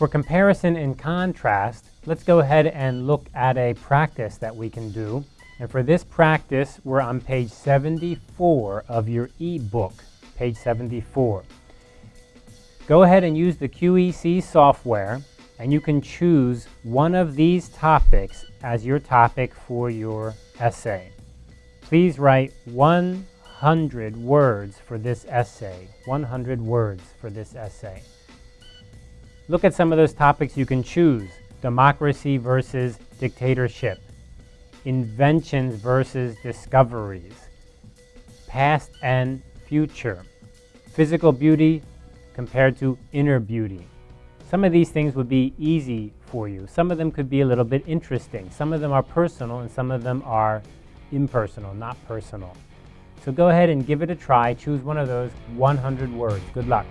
For comparison and contrast, let's go ahead and look at a practice that we can do. And for this practice, we're on page 74 of your e-book, page 74. Go ahead and use the QEC software and you can choose one of these topics as your topic for your essay. Please write 100 words for this essay. 100 words for this essay. Look at some of those topics you can choose. Democracy versus dictatorship. Inventions versus discoveries. Past and future. Physical beauty compared to inner beauty. Some of these things would be easy for you. Some of them could be a little bit interesting. Some of them are personal and some of them are impersonal, not personal. So go ahead and give it a try. Choose one of those 100 words. Good luck.